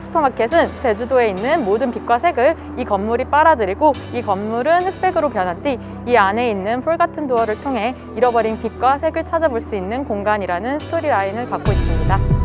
슈퍼마켓은 제주도에 있는 모든 빛과 색을 이 건물이 빨아들이고 이 건물은 흑백으로 변한 뒤 이 안에 있는 풀 같은 도어를 통해 잃어버린 빛과 색을 찾아볼 수 있는 공간이라는 스토리라인을 갖고 있습니다.